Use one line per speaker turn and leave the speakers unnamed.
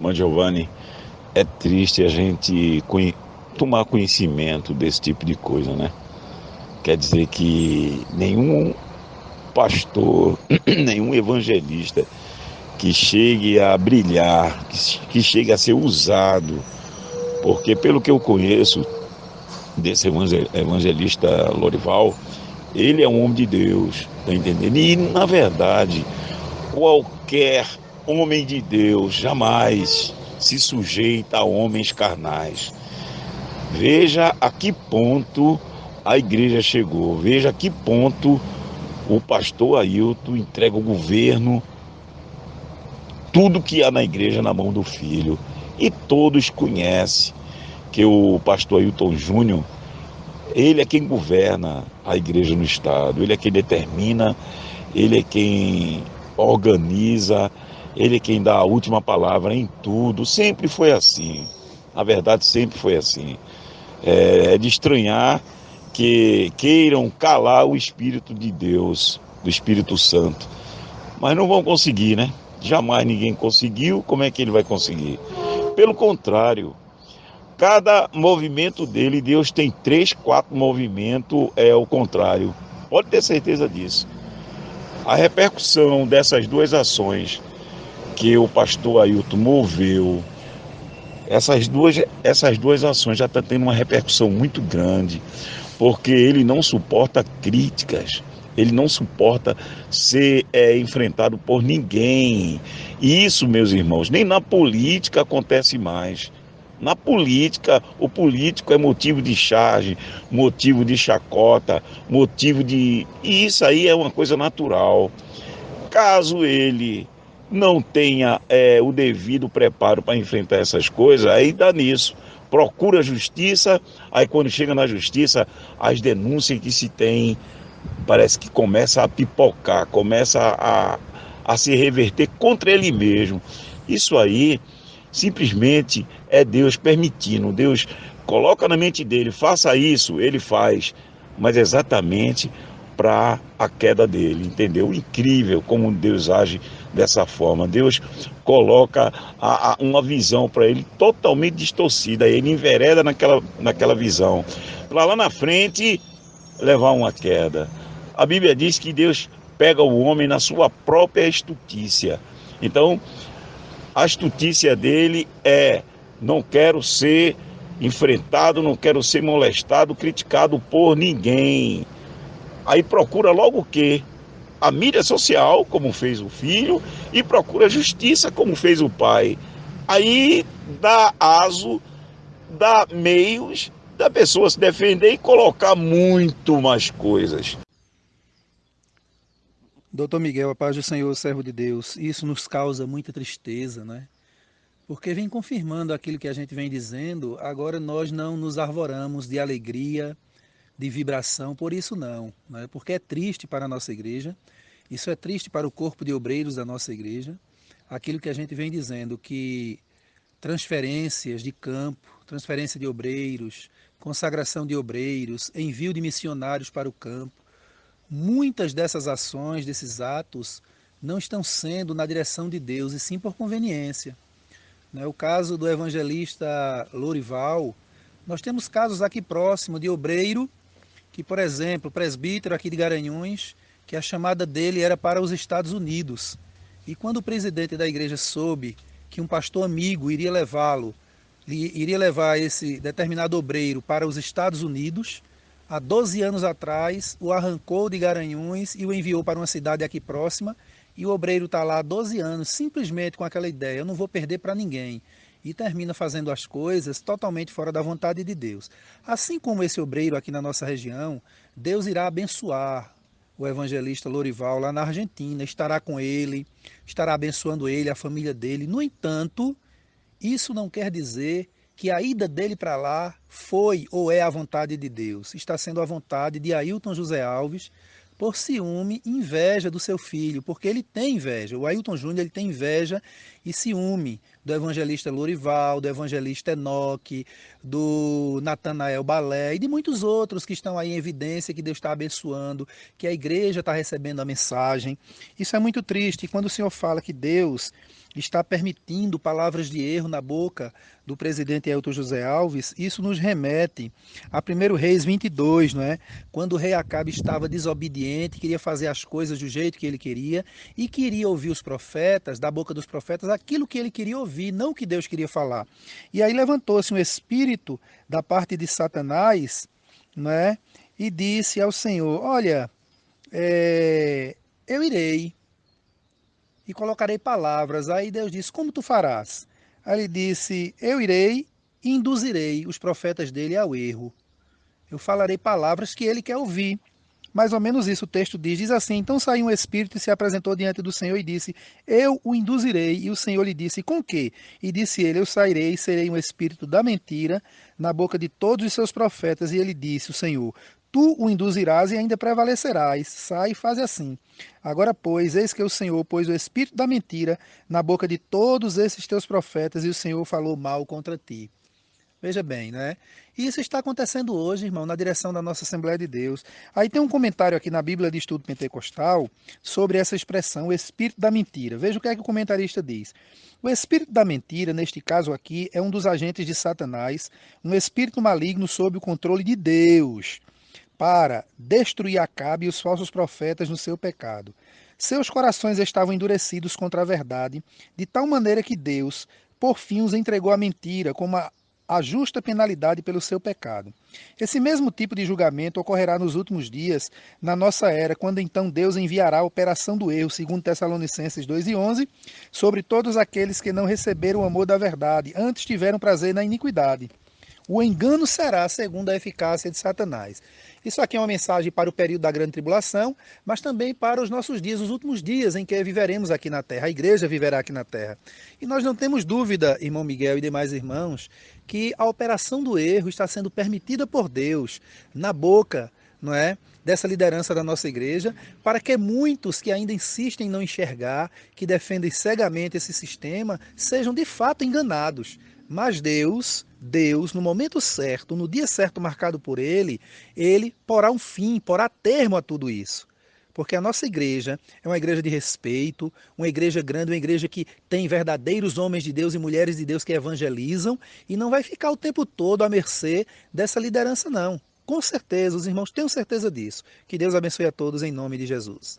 Mas Giovanni, é triste a gente tomar conhecimento desse tipo de coisa, né? Quer dizer que nenhum pastor, nenhum evangelista que chegue a brilhar, que chegue a ser usado, porque pelo que eu conheço desse evangelista Lorival, ele é um homem de Deus, tá entendendo? E na verdade, qualquer homem de Deus jamais se sujeita a homens carnais. Veja a que ponto a igreja chegou, veja a que ponto o pastor Ailton entrega o governo, tudo que há na igreja na mão do filho. E todos conhecem que o pastor Ailton Júnior, ele é quem governa a igreja no estado, ele é quem determina, ele é quem organiza, ele é quem dá a última palavra em tudo. Sempre foi assim. Na verdade, sempre foi assim. É, é de estranhar que queiram calar o Espírito de Deus, do Espírito Santo. Mas não vão conseguir, né? Jamais ninguém conseguiu, como é que ele vai conseguir? Pelo contrário, cada movimento dele, Deus tem três, quatro movimentos, é o contrário. Pode ter certeza disso. A repercussão dessas duas ações que o pastor Ailton moveu, essas duas, essas duas ações já estão tá tendo uma repercussão muito grande, porque ele não suporta críticas, ele não suporta ser é, enfrentado por ninguém. E isso, meus irmãos, nem na política acontece mais. Na política, o político é motivo de charge, motivo de chacota, motivo de. E isso aí é uma coisa natural. Caso ele não tenha é, o devido preparo para enfrentar essas coisas, aí dá nisso. Procura justiça, aí quando chega na justiça, as denúncias que se tem parece que começa a pipocar, começa a, a se reverter contra ele mesmo. Isso aí simplesmente é Deus permitindo. Deus coloca na mente dele, faça isso, ele faz, mas exatamente para a queda dele, entendeu? Incrível como Deus age dessa forma. Deus coloca a, a, uma visão para ele totalmente distorcida, ele envereda naquela, naquela visão. Para lá na frente levar uma queda. A Bíblia diz que Deus pega o homem na sua própria estutícia. Então, a estutícia dele é: não quero ser enfrentado, não quero ser molestado, criticado por ninguém. Aí procura logo o quê? A mídia social, como fez o filho, e procura a justiça, como fez o pai. Aí dá aso, dá meios da pessoa se defender e colocar muito mais coisas.
Doutor Miguel, a paz do Senhor, servo de Deus, isso nos causa muita tristeza, né? Porque vem confirmando aquilo que a gente vem dizendo, agora nós não nos arvoramos de alegria, de vibração, por isso não, né? porque é triste para a nossa igreja, isso é triste para o corpo de obreiros da nossa igreja, aquilo que a gente vem dizendo, que transferências de campo, transferência de obreiros, consagração de obreiros, envio de missionários para o campo, muitas dessas ações, desses atos, não estão sendo na direção de Deus, e sim por conveniência. Né? O caso do evangelista Lorival, nós temos casos aqui próximo de obreiro que, por exemplo, o presbítero aqui de Garanhuns, que a chamada dele era para os Estados Unidos. E quando o presidente da igreja soube que um pastor amigo iria levá-lo, iria levar esse determinado obreiro para os Estados Unidos, há 12 anos atrás, o arrancou de Garanhuns e o enviou para uma cidade aqui próxima, e o obreiro está lá há 12 anos, simplesmente com aquela ideia, eu não vou perder para ninguém e termina fazendo as coisas totalmente fora da vontade de Deus. Assim como esse obreiro aqui na nossa região, Deus irá abençoar o evangelista Lorival lá na Argentina, estará com ele, estará abençoando ele, a família dele. No entanto, isso não quer dizer que a ida dele para lá foi ou é a vontade de Deus. Está sendo a vontade de Ailton José Alves, por ciúme e inveja do seu filho, porque ele tem inveja. O Ailton Júnior ele tem inveja e ciúme do evangelista Lorival, do evangelista Enoque, do Natanael Balé e de muitos outros que estão aí em evidência que Deus está abençoando, que a igreja está recebendo a mensagem. Isso é muito triste. E quando o Senhor fala que Deus está permitindo palavras de erro na boca do presidente Elton José Alves, isso nos remete a 1 Reis 22, não é? quando o rei Acabe estava desobediente, queria fazer as coisas do jeito que ele queria e queria ouvir os profetas, da boca dos profetas, aquilo que ele queria ouvir, não o que Deus queria falar. E aí levantou-se um espírito da parte de Satanás não é? e disse ao Senhor: Olha, é, eu irei e colocarei palavras. Aí Deus disse: Como tu farás? Aí ele disse: Eu irei e induzirei os profetas dele ao erro. Eu falarei palavras que ele quer ouvir. Mais ou menos isso o texto diz. Diz assim: Então saiu um espírito e se apresentou diante do Senhor e disse: Eu o induzirei. E o Senhor lhe disse: Com que? E disse ele: Eu sairei e serei um espírito da mentira na boca de todos os seus profetas. E ele disse: O Senhor: Tu o induzirás e ainda prevalecerás. Sai e faz assim. Agora, pois, eis que o Senhor pôs o espírito da mentira na boca de todos esses teus profetas, e o Senhor falou mal contra ti. Veja bem, né? Isso está acontecendo hoje, irmão, na direção da nossa Assembleia de Deus. Aí tem um comentário aqui na Bíblia de Estudo Pentecostal sobre essa expressão, o espírito da mentira. Veja o que é que o comentarista diz. O espírito da mentira, neste caso aqui, é um dos agentes de Satanás, um espírito maligno sob o controle de Deus para destruir Acabe e os falsos profetas no seu pecado. Seus corações estavam endurecidos contra a verdade, de tal maneira que Deus, por fim, os entregou à mentira como a, a justa penalidade pelo seu pecado. Esse mesmo tipo de julgamento ocorrerá nos últimos dias, na nossa era, quando então Deus enviará a operação do erro, segundo Tessalonicenses 2 e 11, sobre todos aqueles que não receberam o amor da verdade, antes tiveram prazer na iniquidade. O engano será segundo a eficácia de Satanás. Isso aqui é uma mensagem para o período da grande tribulação, mas também para os nossos dias, os últimos dias em que viveremos aqui na terra, a igreja viverá aqui na terra. E nós não temos dúvida, irmão Miguel e demais irmãos, que a operação do erro está sendo permitida por Deus na boca, não é? dessa liderança da nossa igreja, para que muitos que ainda insistem em não enxergar, que defendem cegamente esse sistema, sejam de fato enganados. Mas Deus, Deus, no momento certo, no dia certo marcado por Ele, Ele porá um fim, porá termo a tudo isso. Porque a nossa igreja é uma igreja de respeito, uma igreja grande, uma igreja que tem verdadeiros homens de Deus e mulheres de Deus que evangelizam e não vai ficar o tempo todo à mercê dessa liderança, não. Com certeza, os irmãos tenham certeza disso. Que Deus abençoe a todos em nome de Jesus.